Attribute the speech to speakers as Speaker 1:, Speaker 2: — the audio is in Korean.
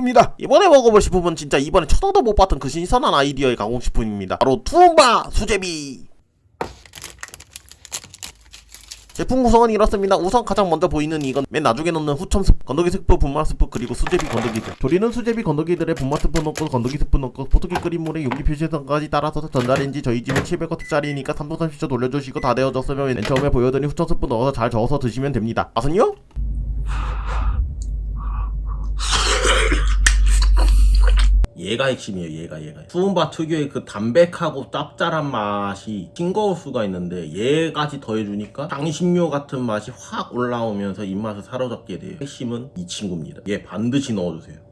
Speaker 1: 식품입니다 이번에 먹어볼 식품은 진짜 이번에 초당도 못 봤던 그 신선한 아이디어의 가공식품입니다 바로 투움바 수제비 제품 구성은 이렇습니다. 우선 가장 먼저 보이는 이건 맨 나중에 넣는 후첨 스프, 건더기 스프, 분말 스프, 그리고 수제비 건더기들. 조리는 수제비 건더기들에 분말 스프 넣고 건더기 스프 넣고 포트기 끓인 물에 용기 표시선까지 따라서 전자레인지 저희 집은 700W짜리니까 3분 30초 돌려주시고 다 되어졌으면 맨 처음에 보여드린 후첨 스프 넣어서 잘 저어서 드시면 됩니다. 맛은요? 얘가 핵심이에요 얘가 얘가. 수은바 특유의 그 담백하고 짭짤한 맛이 싱거울 수가 있는데 얘까지 더해주니까 향신료 같은 맛이 확 올라오면서 입맛을 사로잡게 돼요. 핵심은 이 친구입니다. 얘 반드시 넣어주세요